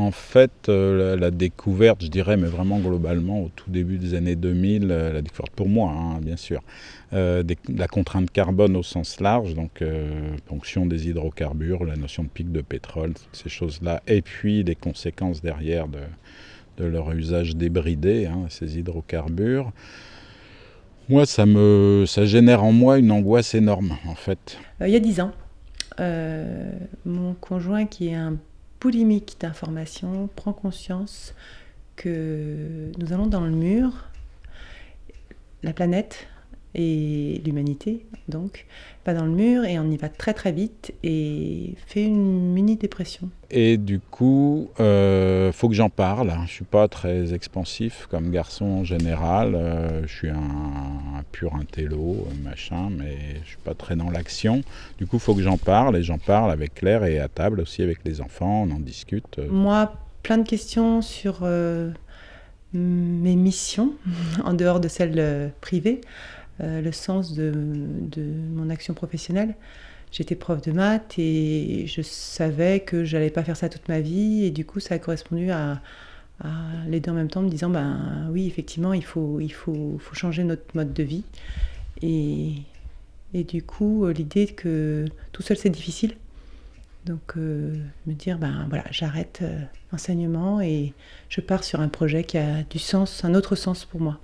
en fait, euh, la, découverte, je dirais, mais vraiment globalement, au tout début des années 2000, euh, la découverte pour moi, hein, bien sûr, euh, la contrainte carbone au sens large, donc ponction des hydrocarbures, la notion de pic de pétrole, toutes ces choses-là, et puis les conséquences derrière de, leur usage débridé, hein, ces hydrocarbures. Moi, ça, me, ça génère en moi une angoisse énorme, en fait. il y a dix ans, mon conjoint, qui est un boulimique d'informations prend conscience que nous allons dans le mur, la planète et l'humanité, donc, pas dans le mur et on y va très très vite et fait une mini-dépression. Et du coup, euh, faut que j'en parle. Je suis pas très expansif comme garçon en général. Euh, je suis un, pur intello, machin, mais je suis pas très dans l'action. Du coup, faut que j'en parle et j'en parle avec Claire et à table aussi avec les enfants. On en discute. Moi, plein de questions sur euh, mes missions en dehors de celles euh, privées. Euh, le sens de, mon action professionnelle. J'étais prof de maths et je savais que j'allais pas faire ça toute ma vie et du coup ça a correspondu à, les deux en même temps me disant ben oui effectivement il faut, il faut, faut changer notre mode de vie et, et du coup l'idée que tout seul c'est difficile donc euh, me dire ben voilà j'arrête euh, l'enseignement et je pars sur un projet qui a du sens, un autre sens pour moi.